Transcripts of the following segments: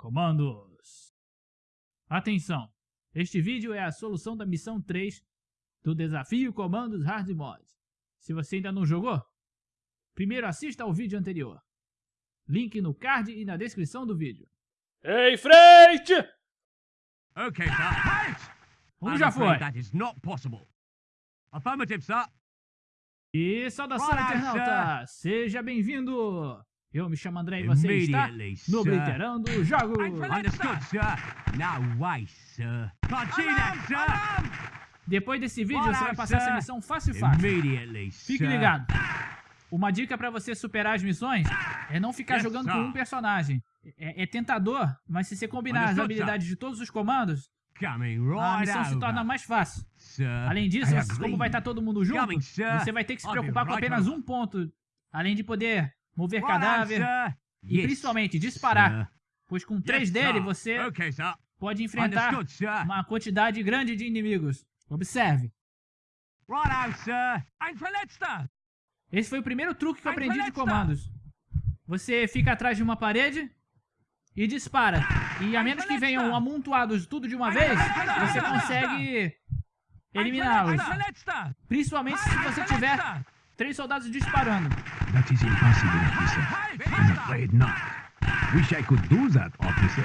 Comandos. Atenção! Este vídeo é a solução da missão 3 do desafio Comandos Hard Mod. Se você ainda não jogou, primeiro assista ao vídeo anterior. Link no card e na descrição do vídeo. Em frente! Okay, sir. Um já foi. That is not possible. Affirmative, sir. E saudação, internauta! Seja bem-vindo! Eu me chamo André e você está no Jogos! Understood, sir. Sir. See that, sir. Depois desse vídeo, Olá, você vai passar sir. essa missão fácil e fácil. Fique ligado. Uma dica pra você superar as missões é não ficar Yes, jogando sir. com um personagem. É, é tentador, mas se você combinar as sir. habilidades de todos os comandos, a missão se torna mais fácil. Além disso, como vai estar todo mundo junto, você vai ter que se preocupar com apenas um ponto. Além de poder mover on, cadáver, e Yes, principalmente disparar. sir. pois com três Yes, dele sir. você Okay, pode enfrentar uma quantidade grande de inimigos. Observe. Right on, sir. Esse foi o primeiro truque que eu aprendi de comandos. Você fica atrás de uma parede e dispara. E a menos que venham amontoados tudo de uma vez, você consegue eliminá-los. Principalmente se você tiver três soldados disparando. That is impossible, officer. I'm afraid not. Wish I could do that, officer.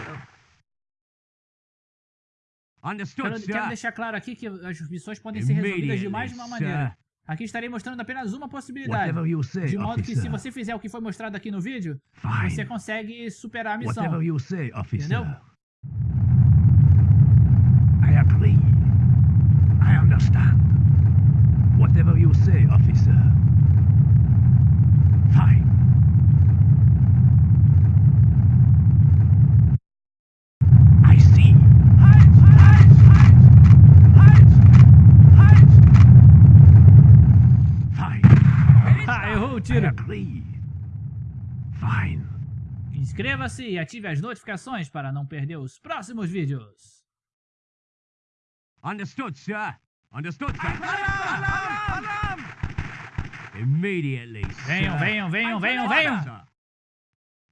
Understood, Quero, sir. quero deixar claro aqui que as missões podem ser resolvidas de mais de uma maneira. Aqui estarei mostrando apenas uma possibilidade. Say, De modo que se você fizer o que foi mostrado aqui no vídeo, Fine. você consegue superar a missão. Say. Entendeu? I agree. I understand. Whatever you say, officer. Fine. I see. Fine. Ah, errou o I tiro. agree. Fine. Inscreva-se e ative as notificações para não perder os próximos vídeos. Understood, sir. Understood, sir. Alarm! Alarm! Immediately, Venham, sir. venham, venham, venham, venham.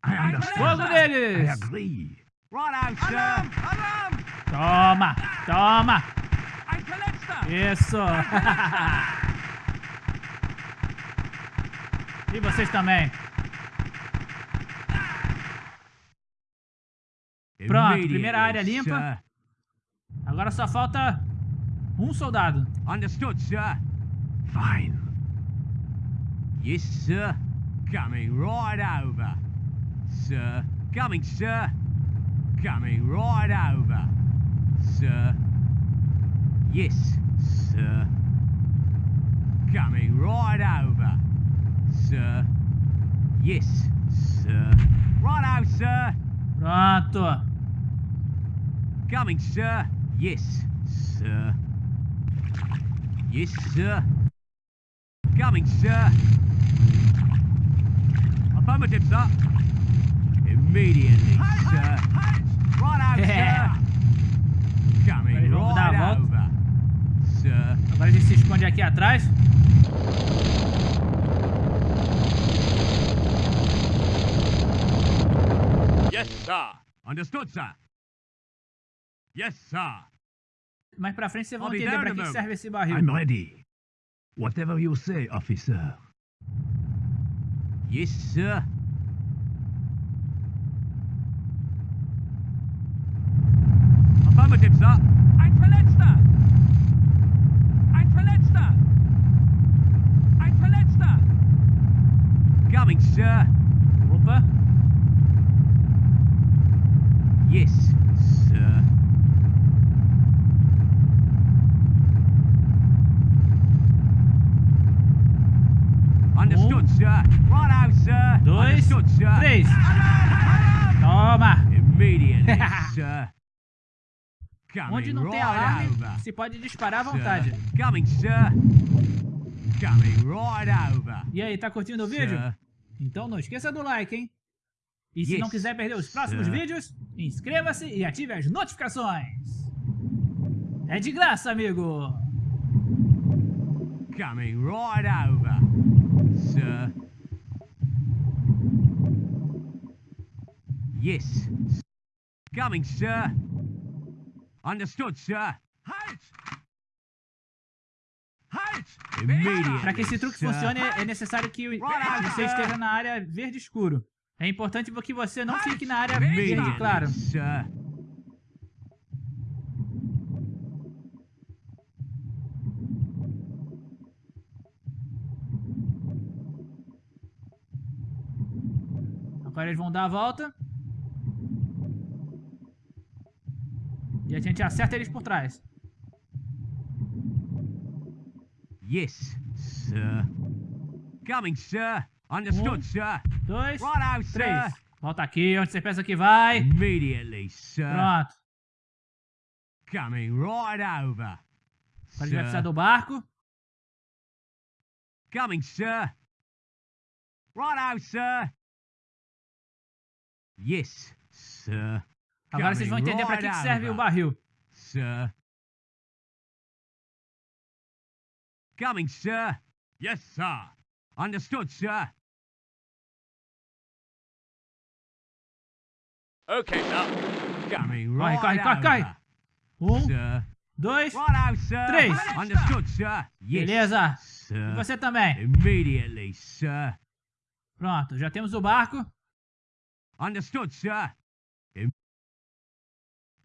I understand. Fogo I neles! agree. Right out, sir. Alarm! Alarm! Toma, toma. Isso. e vocês também. Pronto, primeira área limpa. Agora só falta um soldado. Understood, sir. Fine. Yes, sir. Coming right over. Sir. Coming, sir. Coming right over. Sir. Yes, sir. Coming right over. Sir. Yes, sir. Right out, sir. Pronto. Coming, sir. Yes, sir. Yes, sir. Coming, sir. Affirmative, sir. Immediately, sir. Right out, Yeah. sir. Coming dar a right volta. over. Sir. Agora a gente se esconde aqui atrás. Yes, sir. Understood, sir. Yes, sir. Mais pra frente vocês vão entender pra que a que moment. serve esse barril. I'm ready. Whatever you say, officer. Yes, sir. Affirmative, sir. Ein Verletzter! Ein Verletzter! Ein Verletzter! Coming, sir. Coming Onde não tem right alarme, over. se pode disparar à sir. vontade. Coming, sir. Coming right over. E aí, tá curtindo o vídeo? Sir. Então não esqueça do like, hein? E se Yes, não quiser perder os próximos sir. vídeos, inscreva-se e ative as notificações. É de graça, amigo! Coming right over. Sir. Yes, Coming, sir. Understood, sir. Halt! Halt! Para que esse truque funcione, é necessário que você esteja na área verde escuro. É importante que você não fique na área verde claro. sir. Agora eles vão dar a volta. E a gente acerta eles por trás. Yes, sir. Coming, sir. Understood, Um. sir. Dois, Righto, sir. três. Volta aqui, onde você pensa que vai. Immediately, sir. Pronto. Coming right over. Agora a gente vai precisar Sir. do barco. Coming, sir. Righto, sir. Yes, sir. Agora vocês vão entender para que, que serve o barril. Sir. Coming, sir. Yes, sir. Understood, sir. Okay, sir. Coming Corre, right corre, corre, corre. over. Um, Sir. dois. Três. Understood, sir. Yes, beleza. E sir. você também. Immediately, sir. Pronto, já temos o barco. Understood, sir.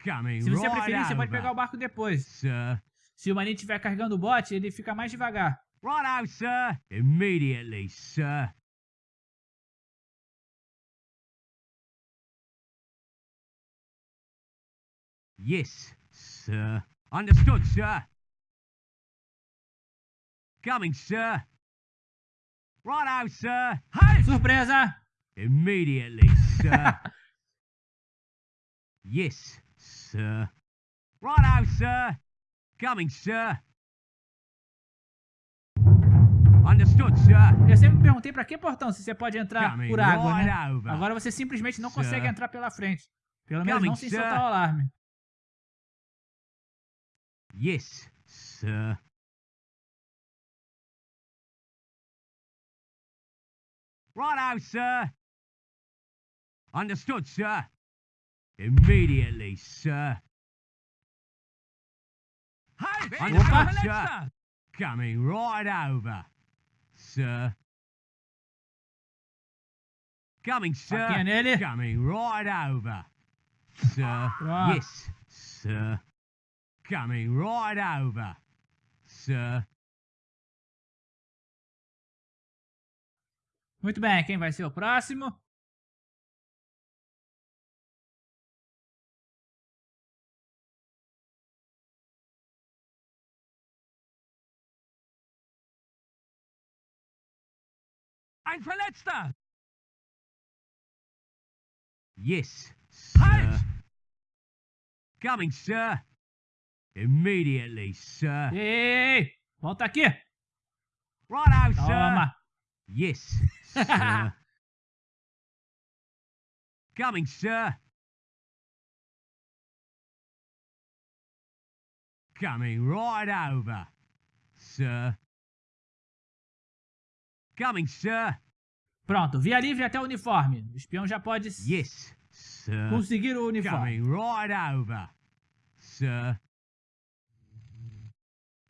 Se você right preferir, você pode pegar o barco depois. Sir. Se o marinho estiver carregando o bote, ele fica mais devagar. Righto, sir. Immediately, sir. Yes, sir. Understood, sir. Coming, sir. Righto, sir. Halt! Surpresa! Immediately, sir. yes, sir. Righto, sir. Coming, sir. Understood, sir. Eu sempre me perguntei pra que portão, se você pode entrar Coming por água, right né? over. Agora você simplesmente não consegue Sir. entrar pela frente. Pelo menos Coming, não sem sir. soltar o alarme. Yes, sir. Righto, sir. Understood, sir. Immediately, sir. Understood, sir. Coming right over, sir. Coming, sir. Coming right over, sir. Pronto. Yes, sir. Coming right over, sir. Muito bem, quem vai ser o próximo? Ein Verletzter! Yes, sir. Coming, sir. Immediately, sir. Ei, ei, ei, volta aqui. Righto, sir. Toma. Yes, sir. Coming, sir. Coming right over, sir. Coming, sir. Pronto, via livre até o uniforme. O espião já pode Yes, sir. conseguir o uniforme. Coming right over, sir.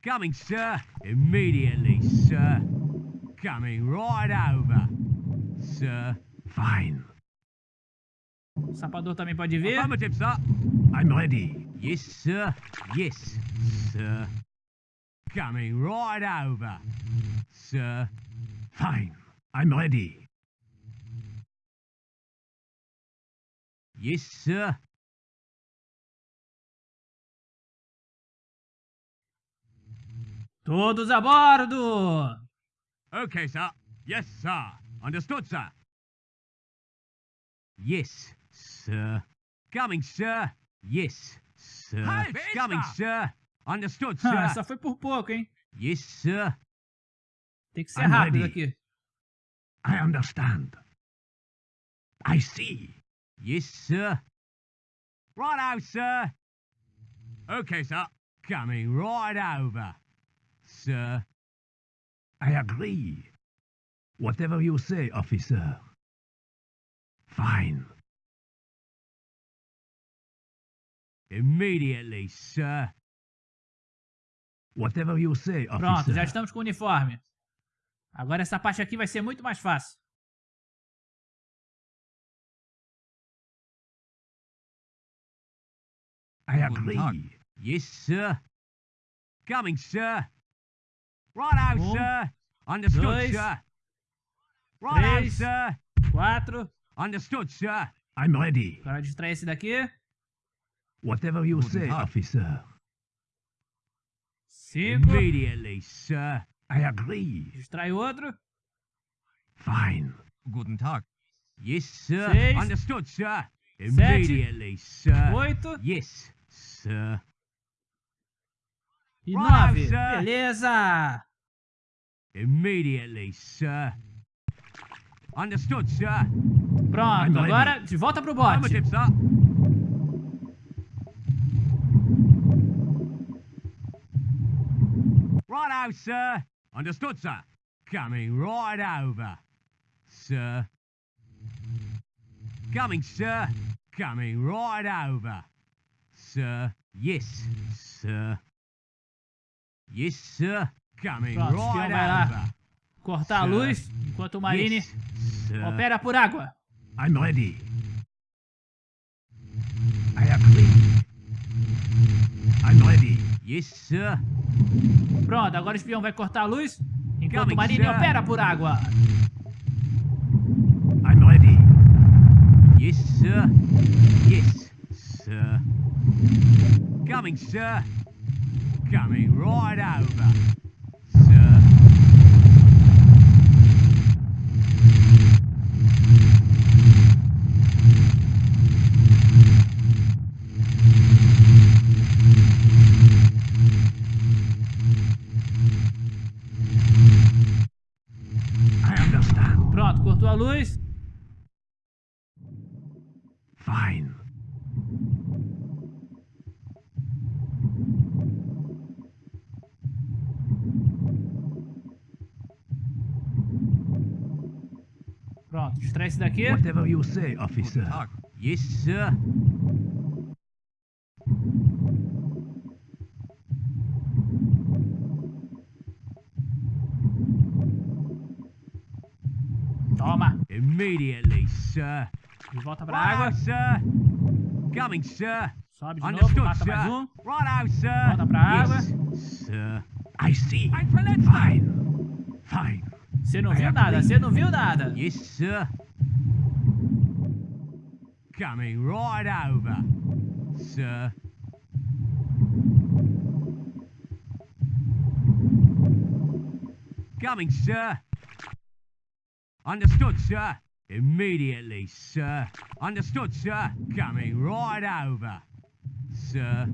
Coming, sir. Immediately, sir. Coming right over, sir. Fine. O sapador também pode vir. Affirmative, sir. I'm ready. Yes, sir. Yes, sir. Coming right over, sir. Fine. I'm ready. Yes, sir. Todos a bordo! Okay, sir. Yes, sir. Understood, sir. Yes, sir. Coming, sir. Yes, sir. Coming, sir. Understood, Ah, sir. só foi por pouco, hein? Yes, sir. Tem que ser I'm rápido ready. aqui. I understand. I see. Yes, sir. Righto, sir. Okay, sir. Coming right over, sir. I agree. Whatever you say, officer. Fine. Immediately, sir. Whatever you say, officer. Pronto, já estamos com o uniforme. Agora essa parte aqui vai ser muito mais fácil. I Tag. agree. Yes, sir. Coming, sir. Righto, Um, sir. Understood, dois, sir. Righto, três. sir. Quatro. Understood, sir. I'm ready. Agora distrair esse daqui. Whatever you Guten say, Tag. officer. Cinco. Immediately, sir. I agree. Distrai outro. Fine. Guten Tag. Yes, sir. Seis. Understood, sir. Immediately, sir. Oito. Yes, sir. E Right, nove. sir. Beleza. Immediately, sir. Understood, sir. Pronto, I'm ready. agora de volta pro bote. Righto, sir. Understood, sir. Coming right over, sir. Coming, sir. Coming right over, sir. Yes, sir. Yes, sir. Coming Pronto, right lá. over. Cortar a Sir. luz enquanto o Marine Yes, sir. opera por água. I'm ready. I agree. I'm ready. Yes, sir. Pronto, agora o espião vai cortar a luz enquanto o Marine sir. opera por água. I'm ready. Yes, sir. Yes, sir. Coming, sir. Coming right over, Pronto, distrai esse. Whatever you say, officer. Yes, sir. Toma. Immediately, sir. De volta pra água. sir. Coming, sir. Sobe de novo, Understood, mais sir. um. Righto, sir. Volta pra água. Sir. I see. Fine. Fine. Você não viu nada, você não viu nada. Yes, sir. Coming right over, sir. Coming, sir. Understood, sir. Immediately, sir. Understood, sir. Coming right over, sir.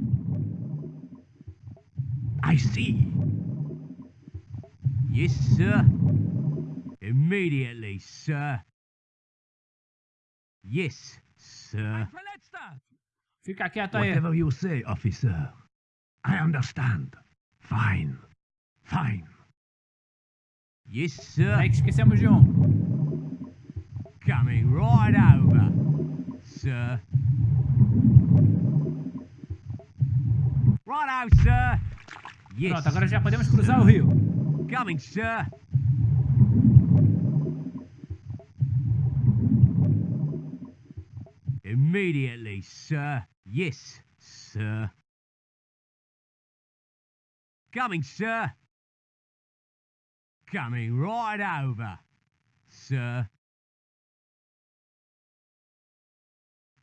I see. Yes, sir. Immediately, sir. Yes, sir. Fica quieto aí. Whatever you say, officer. I understand. Fine. Fine. Yes, sir. Peraí que esquecemos de um. Coming right over, sir. Righto, sir. Yes. Pronto, agora já podemos cruzar o rio. Coming, sir. Immediately, sir. Yes, sir. Coming, sir. Coming right over, sir.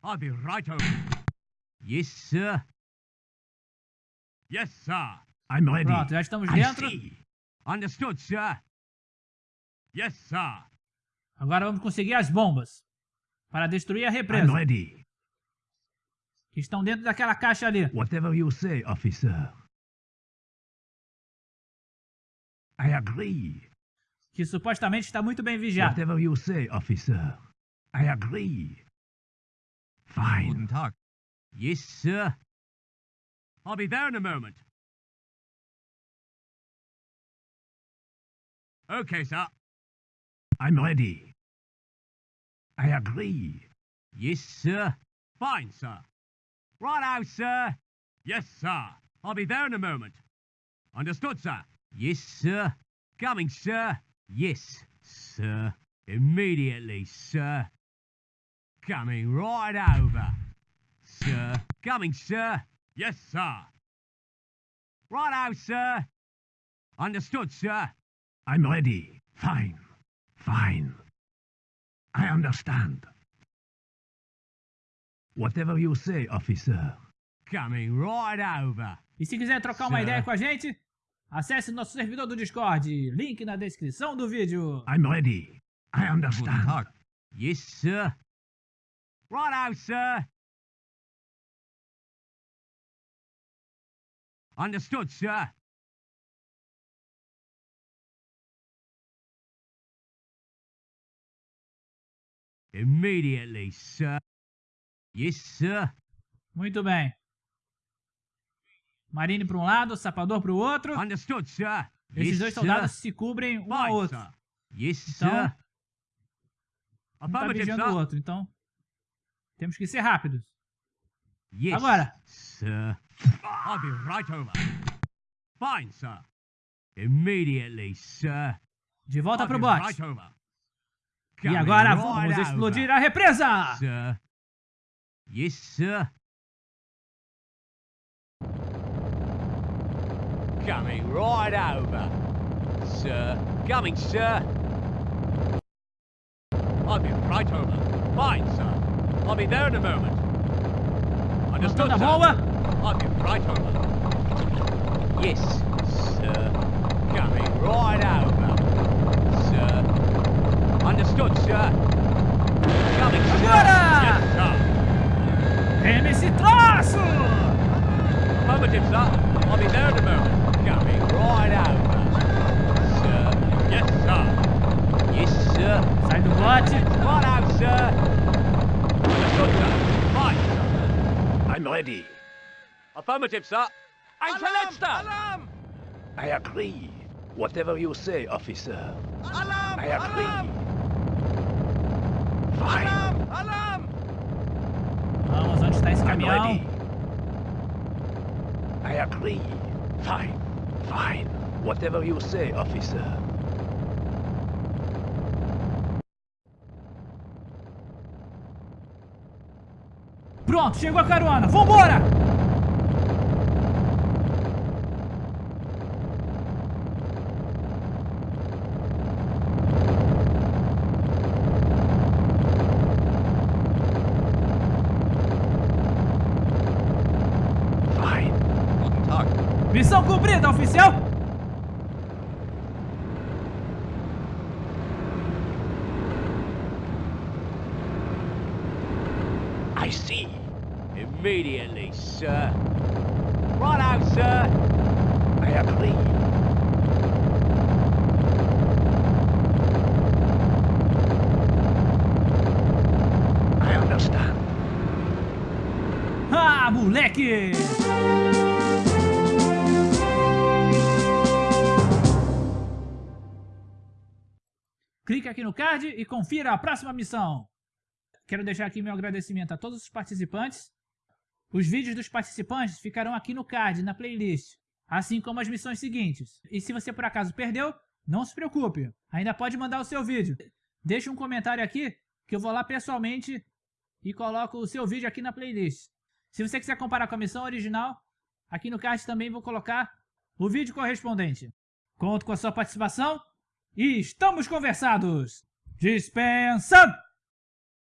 I'll be right over. Yes, sir. Yes, sir. I'm ready. Pronto, já estamos dentro. Understood, sir. Yes, sir. Agora vamos conseguir as bombas. Para destruir a I'm represa. ready. Que estão dentro daquela caixa ali. Whatever you say, officer. I agree. Que supostamente está muito bem vigiado. Whatever you say, officer. I agree. Fine. Tag. Yes, sir. I'll be there in a moment. Okay, sir. I'm ready. I agree. Yes, sir. Fine, sir. Righto, sir. Yes, sir. I'll be there in a moment. Understood, sir? Yes, sir. Coming, sir. Yes, sir. Immediately, sir. Coming right over. Sir. Coming, sir. Yes, sir. Righto, sir. Understood, sir. I'm ready. Fine. Fine. I understand. Whatever you say, officer. Coming right over. E se quiser trocar uma Certo. ideia com a gente, acesse nosso servidor do Discord, link na descrição do vídeo. I'm ready. I understand. Yes, sir. Righto, sir. Understood, sir. Immediately, sir. Yes, sir. Muito bem. Marine para um lado, Sapador para o outro. Understood, sir. Esses yes, dois sir. soldados se cobrem um ao Fine, outro. sir. Yes, Então, sir. Um tá vigiando o sir. outro, então temos que ser rápidos. Yes, Agora. sir. I'll be right over. Fine, sir. Immediately, sir. De volta I'll para o be bote. right over. E agora right vamos over, explodir a represa! Sir. Yes, sir. Coming right over. Sir. Coming, sir. I'll be right over. Fine, sir. I'll be there in a moment. Understood, sir. bomba. I'll be right over. Yes, sir. Coming right over. Sir. Understood, sir. Coming, sir. Agora! Yes, sir. Reme esse troço! Affirmative, sir. I'll be there in a moment. Coming right over. Sir. Yes, sir. Yes, sir. Sai do bote. Right out, sir. Understood, sir. Fine, sir. I'm ready. Affirmative, sir. I'm Ein Verletzter! I agree. Whatever you say, officer. I agree. Fine. Vamos, onde está esse caminhão? ready. I agree. Fine. Fine. Whatever you say, officer. Pronto, chegou a carona. Vambora! Fine. Guten Tag. Missão cumprida, oficial! I see. Immediately, sir. Right out, sir. I agree. I understand. Ah, moleque! Clique aqui no card e confira a próxima missão. Quero deixar aqui meu agradecimento a todos os participantes. Os vídeos dos participantes ficarão aqui no card, na playlist, assim como as missões seguintes. E se você por acaso perdeu, não se preocupe, ainda pode mandar o seu vídeo. Deixe um comentário aqui que eu vou lá pessoalmente e coloco o seu vídeo aqui na playlist. Se você quiser comparar com a missão original, aqui no card também vou colocar o vídeo correspondente. Conto com a sua participação e estamos conversados! Dispensa!